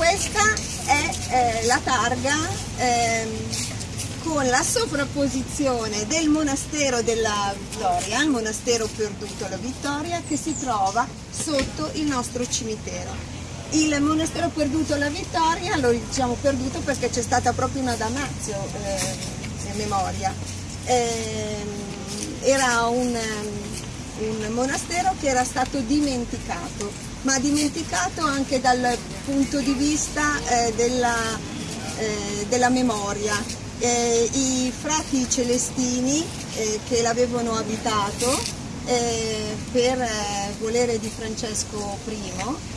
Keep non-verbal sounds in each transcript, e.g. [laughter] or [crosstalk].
Questa è eh, la targa ehm, con la sovrapposizione del monastero della Vittoria, il monastero perduto la Vittoria, che si trova sotto il nostro cimitero. Il monastero perduto la Vittoria lo diciamo perduto perché c'è stata proprio una damnazio eh, in memoria. Eh, era un, un monastero che era stato dimenticato ma dimenticato anche dal punto di vista eh, della, eh, della, memoria. Eh, I frati celestini eh, che l'avevano abitato eh, per eh, volere di Francesco I,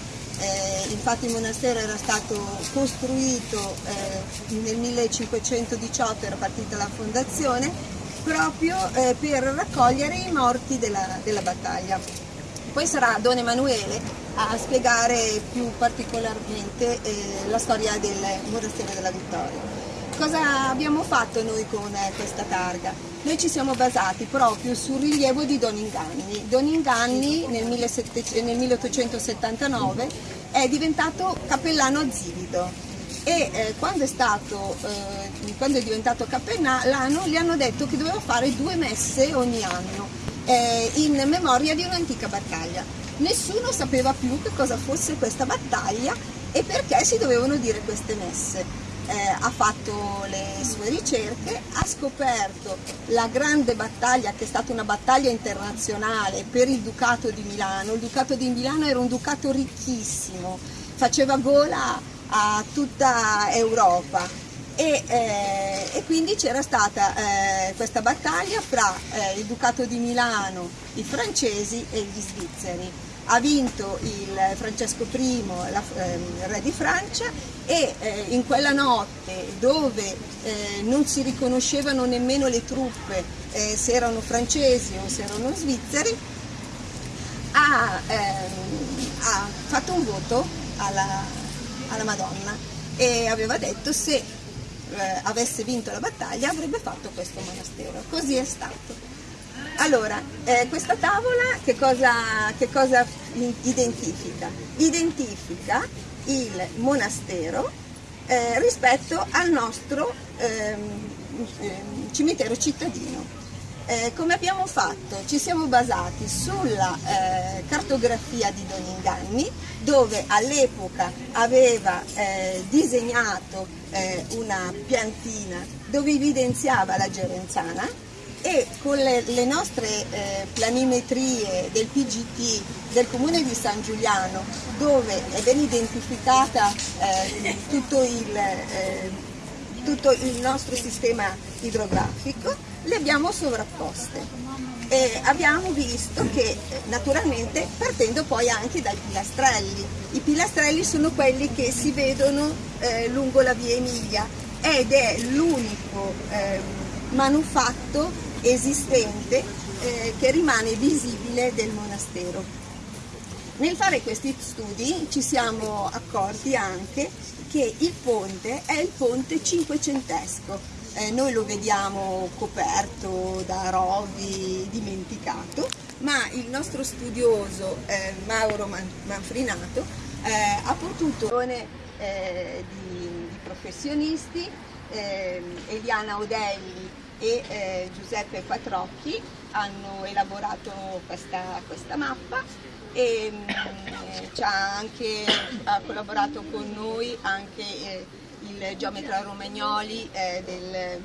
infatti il monastero era stato costruito nel 1518, era partita la fondazione, proprio per raccogliere i morti della, della battaglia. Poi sarà Don Emanuele a spiegare più particolarmente eh, la storia del monastero della Vittoria. Cosa abbiamo fatto noi con eh, questa targa? Noi ci siamo basati proprio sul rilievo di Don Inganni. Don Inganni nel, 17, nel 1879 è diventato cappellano a Zivido e eh, quando, è stato, eh, quando è diventato cappellano gli hanno detto che doveva fare due messe ogni anno eh, in memoria di un'antica battaglia nessuno sapeva più che cosa fosse questa battaglia e perché si dovevano dire queste messe. Eh, ha fatto le sue ricerche, ha scoperto la grande battaglia che è stata una battaglia internazionale per il Ducato di Milano. Il Ducato di Milano era un ducato ricchissimo, faceva gola a tutta Europa e, eh, e quindi c'era stata eh, questa battaglia fra eh, il Ducato di Milano, i francesi e gli svizzeri. Ha vinto il Francesco I, la, eh, re di Francia e eh, in quella notte dove eh, non si riconoscevano nemmeno le truppe eh, se erano francesi o se erano svizzeri, ha, ehm, ha fatto un voto alla, alla, Madonna e aveva detto se eh, avesse vinto la battaglia avrebbe fatto questo monastero. Così è stato. Allora, eh, questa tavola che cosa, che cosa, identifica? Identifica il monastero eh, rispetto al nostro ehm, ehm cimitero cittadino. Eh, come abbiamo fatto? Ci siamo basati sulla eh, cartografia di Don Inganni dove all'epoca aveva eh, disegnato eh, una piantina dove evidenziava la Gerenzana e con le, le nostre eh, planimetrie del PGT del comune di San Giuliano dove è ben identificata eh, tutto, il, tutto, il, nostro sistema idrografico le abbiamo sovrapposte e abbiamo visto che naturalmente partendo poi anche dai pilastrelli i pilastrelli sono quelli che si vedono eh, lungo la via Emilia ed è l'unico ehm, manufatto esistente eh, che rimane visibile del monastero. Nel fare questi studi ci siamo accorti anche che il ponte è il ponte cinquecentesco, eh, noi lo vediamo coperto da rovi, dimenticato, ma il nostro studioso eh, Mauro Manfrinato eh, ha potuto eh, di, di professionisti, ehm, Eliana Odelli e eh, Giuseppe Quattrocchi hanno elaborato questa, questa mappa e mm, anche, ha collaborato con noi anche eh, il geometra Romagnoli eh, del,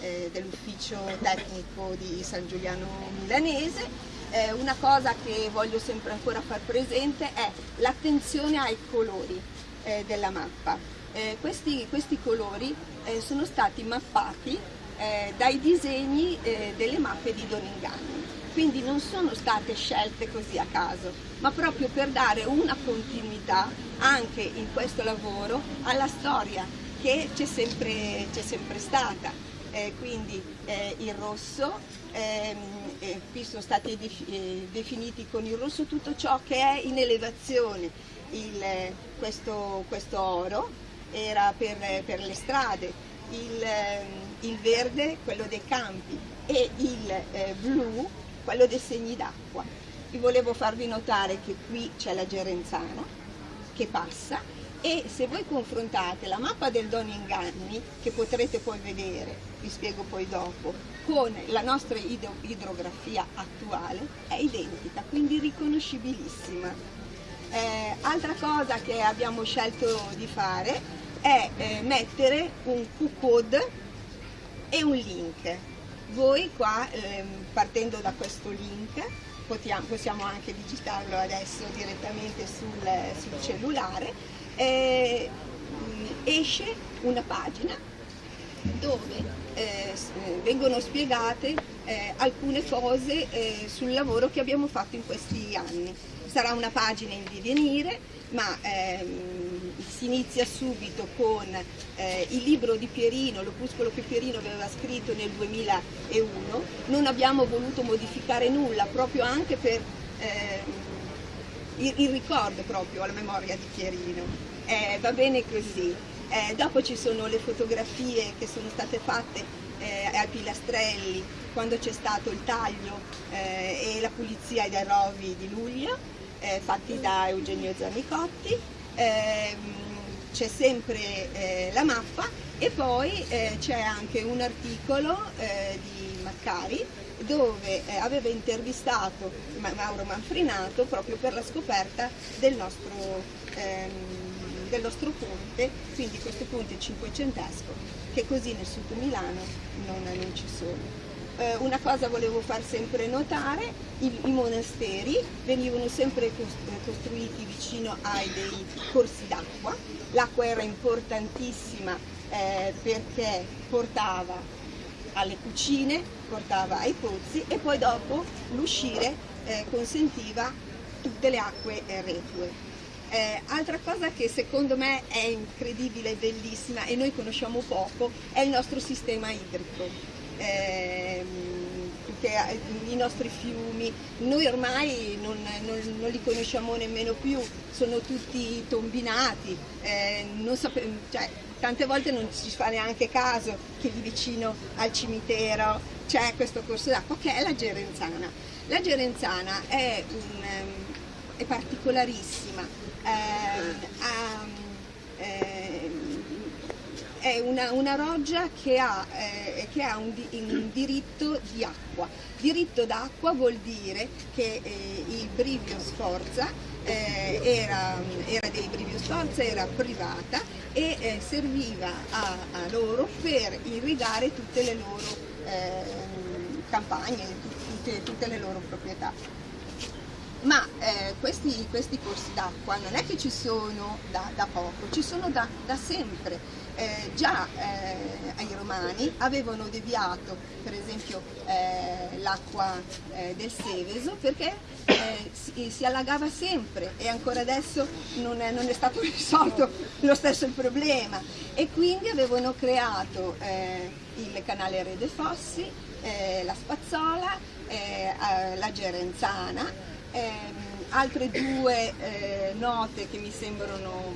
eh, dell'ufficio tecnico di San Giuliano Milanese. Eh, una cosa che voglio sempre ancora far presente è l'attenzione ai colori eh, della mappa. Questi, questi, colori sono stati mappati eh, dai disegni eh, delle mappe di Doninganni. Quindi non sono state scelte così a caso, ma proprio per dare una continuità anche in questo lavoro alla storia che c'è sempre, sempre, stata. Eh, quindi eh, il rosso, ehm, eh, qui sono stati eh, definiti con il rosso tutto ciò che è in elevazione, il, questo, questo, oro era per, per le strade, il, ehm, il verde quello dei campi e il eh, blu quello dei segni d'acqua. Vi volevo farvi notare che qui c'è la Gerenzana che passa e se voi confrontate la mappa del Don Inganni, che potrete poi vedere, vi spiego poi dopo, con la nostra idrografia attuale, è identica, quindi riconoscibilissima. Eh, altra cosa che abbiamo scelto di fare è eh, mettere un Q-code e un link. Voi qua, eh, partendo da questo link, potiamo, possiamo anche digitarlo adesso direttamente sul, sul cellulare, eh, esce una pagina dove eh, vengono spiegate eh, alcune cose eh, sul lavoro che abbiamo fatto in questi anni. Sarà una pagina in divenire, ma ehm, si inizia subito con eh, il libro di Pierino, l'opuscolo che Pierino aveva scritto nel 2001. Non abbiamo voluto modificare nulla, proprio anche per ehm, il, il ricordo proprio alla memoria di Pierino. Eh, va bene così. Eh, dopo ci sono le fotografie che sono state fatte eh, ai pilastrelli quando c'è stato il taglio eh, e la pulizia dei rovi di luglio, eh, fatti da Eugenio Zanicotti. Ehm, c'è sempre eh, la mappa e poi c'è anche un articolo di Maccari dove eh, aveva intervistato Mauro Manfrinato proprio per la scoperta del nostro, ehm, del nostro ponte, quindi questo ponte cinquecentesco che così nel sud Milano non, non ci sono. Eh, una cosa volevo far sempre notare, i, i monasteri venivano sempre costruiti vicino ai dei corsi d'acqua, l'acqua era importantissima eh, perché portava alle cucine, portava ai pozzi e poi dopo l'uscire eh, consentiva tutte le acque reflue. Eh, altra cosa che secondo me è incredibile e bellissima e noi conosciamo poco è il nostro sistema idrico. Eh, i nostri fiumi, noi ormai non, non, non, li conosciamo nemmeno più, sono tutti tombinati, eh, cioè, tante volte non ci fa neanche caso che lì vicino al cimitero c'è questo corso d'acqua che è la Gerenzana. La Gerenzana è, un, ehm, è particolarissima, eh, ha, è una, una, roggia che ha, eh, che ha un, un, diritto di acqua. Diritto d'acqua vuol dire che eh, il Brivio Sforza eh, era, era dei Brivio Sforza, era privata e eh, serviva a, a, loro per irrigare tutte le loro eh, campagne, tutte, tutte le loro proprietà ma eh, questi, questi, corsi d'acqua non è che ci sono da, da poco, ci sono da, da sempre. Eh, già eh, ai romani avevano deviato per esempio eh, l'acqua eh, del Seveso perché eh, si, si, allagava sempre e ancora adesso non è, non è, stato [laughs] risolto lo stesso il problema e quindi avevano creato il canale Re dei Fossi, la Spazzola, la Gerenzana eh, altre due eh, note che mi sembrano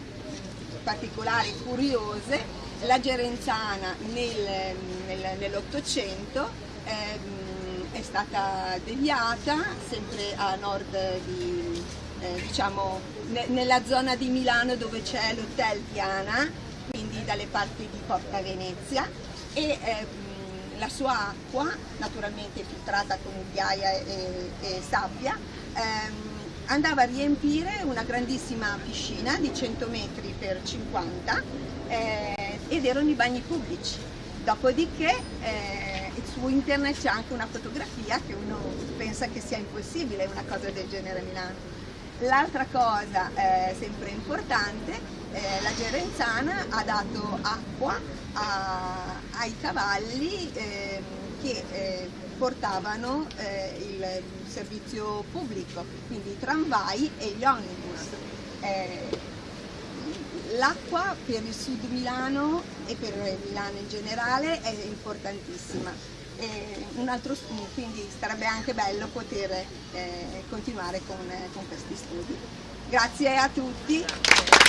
particolari, curiose, la Gerenzana nel, nel, nell'Ottocento ehm, è stata deviata sempre a nord di, eh, diciamo, ne, nella zona di Milano dove c'è l'Hotel Diana, quindi dalle parti di Porta Venezia e ehm, la sua acqua, naturalmente filtrata con ghiaia e, e sabbia, ehm, andava a riempire una grandissima piscina di 100 metri per 50 eh, ed erano i bagni pubblici. Dopodiché eh, su internet c'è anche una fotografia che uno pensa che sia impossibile una cosa del genere a Milano. L'altra cosa eh, sempre importante, eh, la Gerenzana ha dato acqua a, ai cavalli ehm, che eh, portavano eh, il servizio pubblico, quindi i tramvai e gli omnibus. Eh, L'acqua per il sud Milano e per Milano in generale è importantissima. Altro, quindi sarebbe anche bello poter eh, continuare con, con questi studi. Grazie a tutti.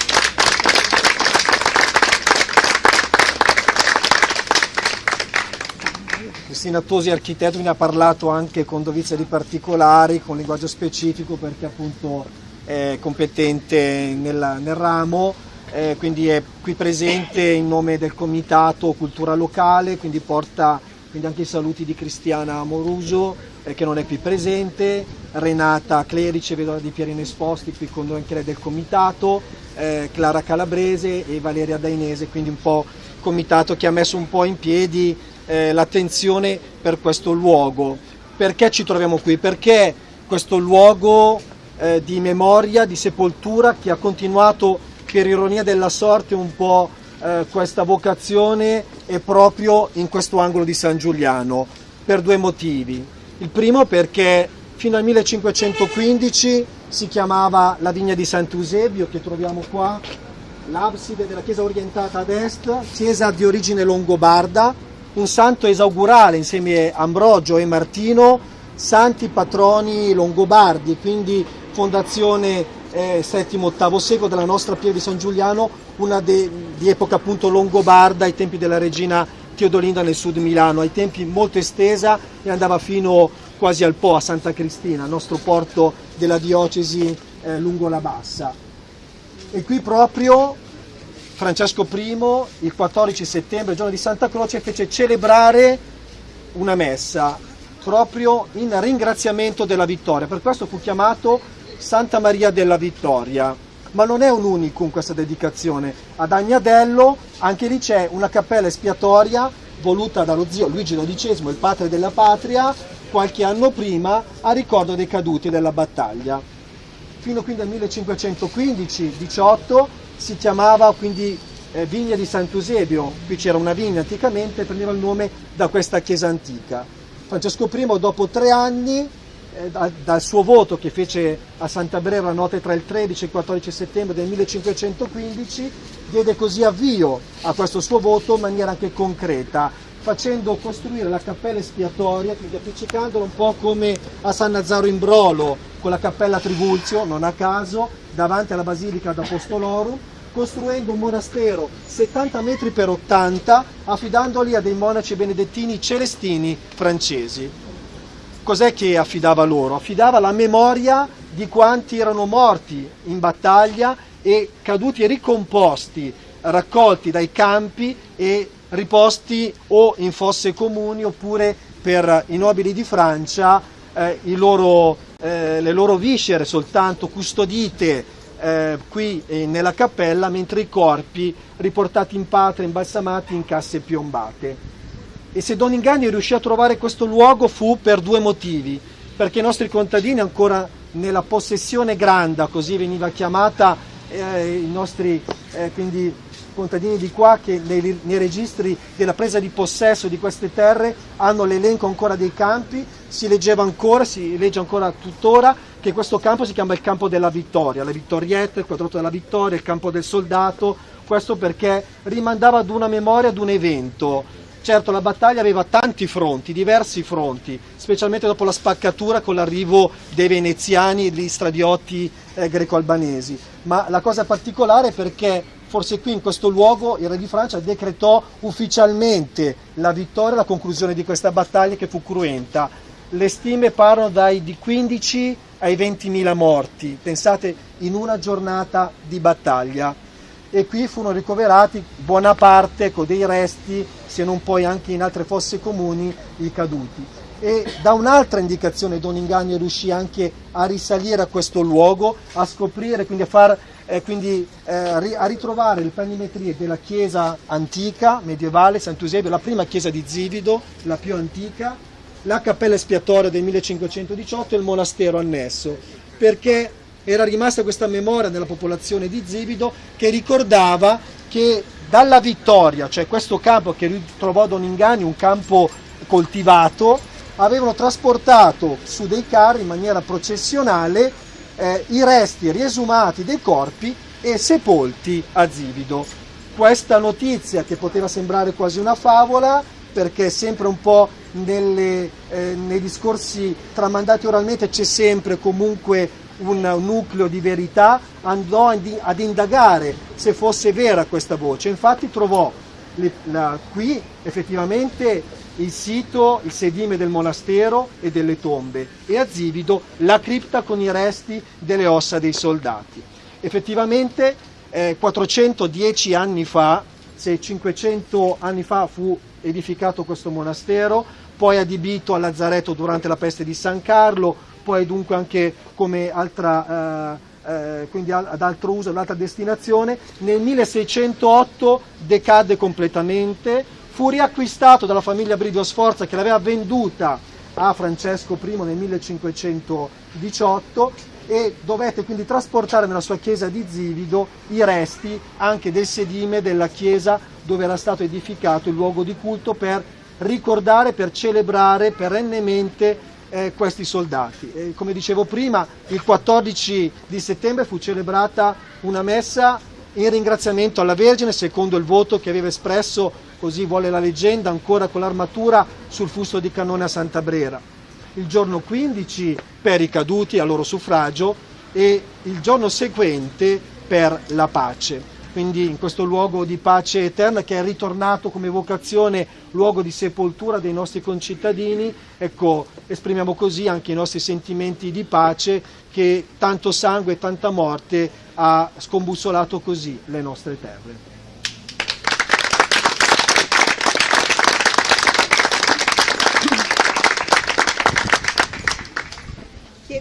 Cristina Tosi, architetto, mi ha parlato anche con dovizia di particolari, con linguaggio specifico, perché appunto è competente nel, nel ramo, eh, quindi è qui presente in nome del Comitato Cultura Locale, quindi porta quindi anche i saluti di Cristiana Amoruso eh, che non è qui presente, Renata Clerice, vedova di Pierino Esposti, qui con noi anche lei del Comitato, eh, Clara Calabrese e Valeria Dainese, quindi un po' comitato che ha messo un po' in piedi eh, l'attenzione per questo luogo. Perché ci troviamo qui? Perché questo luogo eh, di memoria, di sepoltura che ha continuato per ironia della sorte un po' eh, questa vocazione è proprio in questo angolo di San Giuliano per due motivi. Il primo perché fino al 1515 si chiamava la vigna di Sant'Eusebio che troviamo qua, l'abside della chiesa orientata ad est, chiesa di origine longobarda, un santo esaugurale insieme a Ambrogio e Martino, santi patroni longobardi, quindi fondazione eh, VII-VIII secolo della nostra Pia di San Giuliano, una de, di epoca appunto longobarda ai tempi della regina Teodolinda nel sud Milano, ai tempi molto estesa e andava fino quasi al Po, a Santa Cristina, il nostro porto della diocesi eh, lungo la Bassa. E qui proprio Francesco I, il 14 settembre, giorno di Santa Croce, fece celebrare una messa proprio in ringraziamento della vittoria. Per questo fu chiamato Santa Maria della Vittoria. Ma non è un unicum questa dedicazione. Ad Agnadello anche lì c'è una cappella espiatoria voluta dallo zio Luigi XII, il padre della patria, qualche anno prima a ricordo dei caduti della battaglia. Fino quindi al 1515-18 si chiamava quindi eh, Vigna di Sant'Eusebio, qui c'era una vigna anticamente, prendeva il nome da questa chiesa antica. Francesco I dopo tre anni eh, dal suo voto che fece a Santa Brera la notte tra il 13 e il 14 settembre del 1515, diede così avvio a questo suo voto in maniera anche concreta, facendo costruire la cappella espiatoria, quindi appiccicandola un po' come a San Nazaro in Brolo, con la cappella Trivulzio, non a caso, davanti alla Basilica d'Apostolorum, costruendo un monastero 70 metri per 80, affidandoli a dei monaci benedettini celestini francesi cos'è che affidava loro? Affidava la memoria di quanti erano morti in battaglia e caduti e ricomposti, raccolti dai campi e riposti o in fosse comuni oppure per i nobili di Francia eh, loro, eh, le loro viscere soltanto custodite eh, qui nella cappella mentre i corpi riportati in patria, imbalsamati in casse piombate. E se Don Ingagni riuscì a trovare questo luogo fu per due motivi, perché i nostri contadini ancora nella possessione granda, così veniva chiamata, eh, i nostri eh, quindi, contadini di qua che nei, nei, registri della presa di possesso di queste terre hanno l'elenco ancora dei campi, si leggeva ancora, si legge ancora tuttora che questo campo si chiama il campo della vittoria, la vittorietta, il quadrato della vittoria, il campo del soldato, questo perché rimandava ad una memoria, ad un evento, Certo, la battaglia aveva tanti fronti, diversi fronti, specialmente dopo la spaccatura con l'arrivo dei veneziani e degli stradiotti eh, greco-albanesi. Ma la cosa particolare è perché forse qui in questo luogo il re di Francia decretò ufficialmente la vittoria e la conclusione di questa battaglia che fu cruenta. Le stime parlano dai di 15 ai 20.000 morti, pensate in una giornata di battaglia e qui furono ricoverati buona parte con dei resti, se non poi anche in altre fosse comuni, i caduti. E da un'altra indicazione Don Ingagno riuscì anche a risalire a questo luogo, a scoprire, quindi a, far, eh, quindi, eh, a ritrovare le planimetrie della chiesa antica, medievale, Sant'Eusebio, la prima chiesa di Zivido, la più antica, la cappella espiatoria del 1518 e il monastero annesso, perché era rimasta questa memoria nella popolazione di Zivido che ricordava che dalla vittoria, cioè questo campo che trovò Don Ingani, un campo coltivato, avevano trasportato su dei carri in maniera processionale eh, i resti riesumati dei corpi e sepolti a Zivido. Questa notizia che poteva sembrare quasi una favola, perché sempre un po' nelle, eh, nei discorsi tramandati oralmente c'è sempre comunque un nucleo di verità, andò ad indagare se fosse vera questa voce. Infatti trovò la, qui effettivamente il sito, il sedime del monastero e delle tombe e a Zivido la cripta con i resti delle ossa dei soldati. Effettivamente eh, 410 anni fa, se 500 anni fa fu edificato questo monastero, poi adibito a Lazzaretto durante la peste di San Carlo, poi dunque anche come altra... Eh, eh, quindi ad altro uso, ad altra destinazione, nel 1608 decadde completamente, fu riacquistato dalla famiglia Bridio Sforza che l'aveva venduta a Francesco I nel 1518 e dovette quindi trasportare nella sua chiesa di Zivido i resti anche del sedime della chiesa dove era stato edificato il luogo di culto per ricordare, per celebrare perennemente eh, questi soldati. E, come dicevo prima, il 14 di settembre fu celebrata una messa in ringraziamento alla Vergine secondo il voto che aveva espresso, così vuole la leggenda, ancora con l'armatura sul fusto di cannone a Santa Brera. Il giorno 15 per i caduti a loro suffragio e il giorno seguente per la pace quindi in questo luogo di pace eterna che è ritornato come vocazione luogo di sepoltura dei nostri concittadini, ecco, esprimiamo così anche i nostri sentimenti di pace che tanto sangue e tanta morte ha scombussolato così le nostre terre.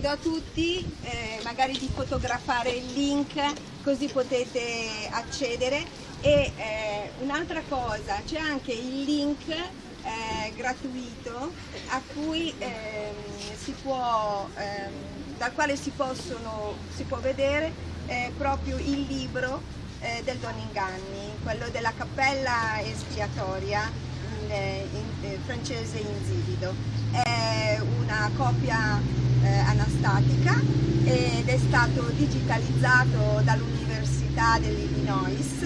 Chiedo a tutti eh, magari di fotografare il link così potete accedere. E eh, un'altra cosa c'è anche il link eh, gratuito a cui ehm, si può, ehm, dal quale si, possono, si può vedere eh, proprio il libro eh, del Don Inganni, quello della cappella espiatoria in, in francese in Zivido. È una copia eh, anastatica ed è stato digitalizzato dall'Università dell'Illinois.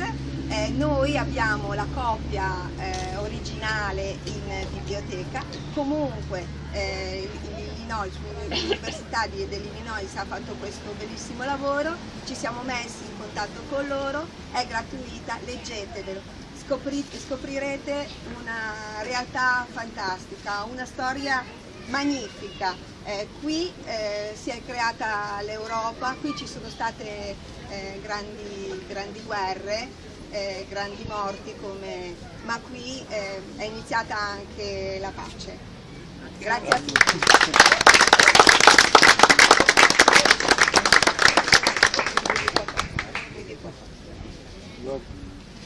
Eh, noi abbiamo la copia eh, originale in biblioteca, comunque eh, l'Università dell'Illinois ha fatto questo bellissimo lavoro, ci siamo messi in contatto con loro, è gratuita, leggetelo. Scoprirete una realtà fantastica, una storia magnifica. Eh, qui eh, si è creata l'Europa, qui ci sono state eh, grandi, grandi, guerre, eh, grandi morti, come, ma qui eh, è iniziata anche la pace. Grazie a tutti.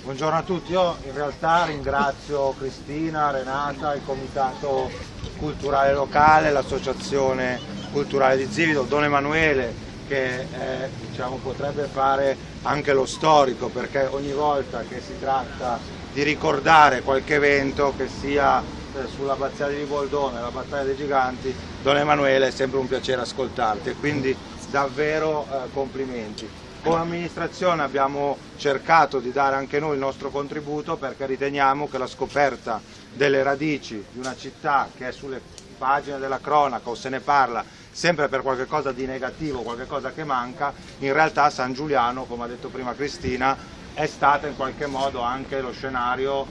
Buongiorno a tutti, io in realtà ringrazio Cristina, Renata, il comitato culturale locale, l'associazione culturale di Zivido, Don Emanuele che eh, diciamo, potrebbe fare anche lo storico perché ogni volta che si tratta di ricordare qualche evento che sia eh, sull'abbazia di Riboldone, la battaglia dei giganti, Don Emanuele è sempre un piacere ascoltarti e quindi davvero eh, complimenti. Come amministrazione abbiamo cercato di dare anche noi il nostro contributo perché riteniamo che la scoperta delle radici di una città che è sulle pagine della cronaca o se ne parla sempre per qualcosa di negativo, qualcosa che manca, in realtà San Giuliano, come ha detto prima Cristina, è stata in qualche modo anche lo scenario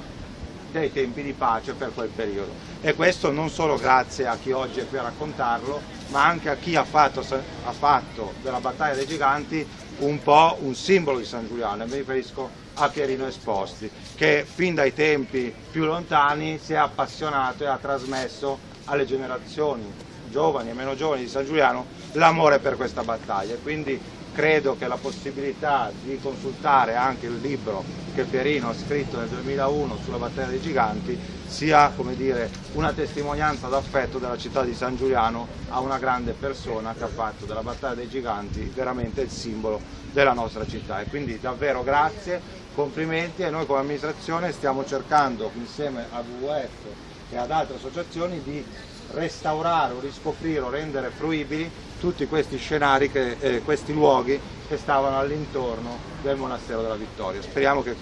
dei tempi di pace per quel periodo. E questo non solo grazie a chi oggi è qui a raccontarlo, ma anche a chi ha fatto, ha fatto della battaglia dei giganti un po' un simbolo di San Giuliano, e mi riferisco a Pierino Esposti, che fin dai tempi più lontani si è appassionato e ha trasmesso alle generazioni giovani e meno giovani di San Giuliano l'amore per questa battaglia. Quindi credo che la possibilità di consultare anche il libro che Pierino ha scritto nel 2001 sulla battaglia dei giganti sia dire, una testimonianza d'affetto della città di San Giuliano a una grande persona che ha fatto della battaglia dei giganti veramente il simbolo della nostra città. E quindi davvero grazie, complimenti e noi come amministrazione stiamo cercando insieme a WWF e ad altre associazioni di restaurare o riscoprire o rendere fruibili tutti questi scenari, che, eh, questi luoghi che stavano all'intorno del monastero della Vittoria. Speriamo che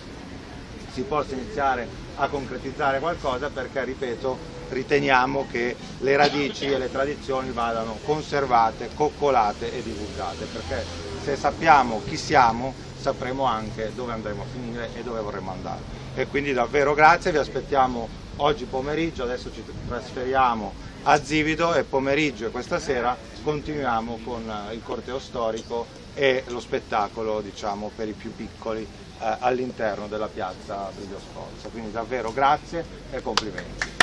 si possa iniziare a concretizzare qualcosa perché, ripeto, riteniamo che le radici e le tradizioni vadano conservate, coccolate e divulgate, perché se sappiamo chi siamo sapremo anche dove andremo a finire e dove vorremmo andare. E quindi davvero grazie, vi aspettiamo oggi pomeriggio, adesso ci trasferiamo a Zivido e pomeriggio e questa sera continuiamo con il corteo storico e lo spettacolo diciamo, per i più piccoli eh, all'interno della piazza Brivio Sforza. Quindi davvero grazie e complimenti.